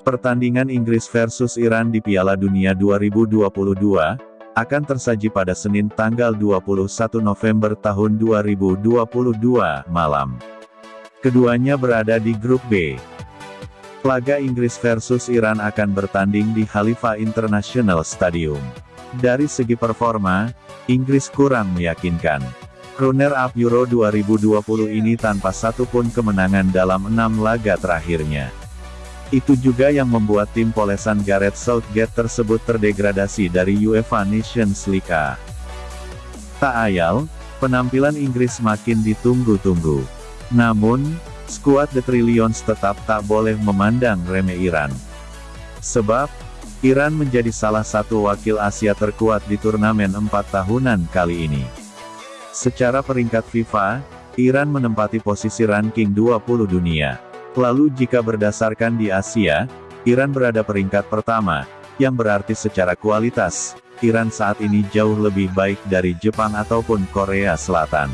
Pertandingan Inggris versus Iran di Piala Dunia 2022, akan tersaji pada Senin tanggal 21 November tahun 2022 malam. Keduanya berada di grup B. Laga Inggris versus Iran akan bertanding di Khalifa International Stadium. Dari segi performa, Inggris kurang meyakinkan. Runner-up Euro 2020 ini tanpa satupun kemenangan dalam enam laga terakhirnya. Itu juga yang membuat tim polesan Gareth Southgate tersebut terdegradasi dari UEFA Nations League. Tak ayal, penampilan Inggris makin ditunggu-tunggu. Namun, skuad The Trillions tetap tak boleh memandang remeh Iran. Sebab, Iran menjadi salah satu wakil Asia terkuat di turnamen empat tahunan kali ini. Secara peringkat FIFA, Iran menempati posisi ranking 20 dunia. Lalu jika berdasarkan di Asia, Iran berada peringkat pertama, yang berarti secara kualitas, Iran saat ini jauh lebih baik dari Jepang ataupun Korea Selatan.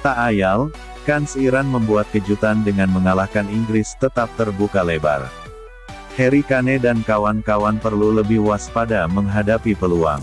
Tak ayal, kans Iran membuat kejutan dengan mengalahkan Inggris tetap terbuka lebar. Harry Kane dan kawan-kawan perlu lebih waspada menghadapi peluang.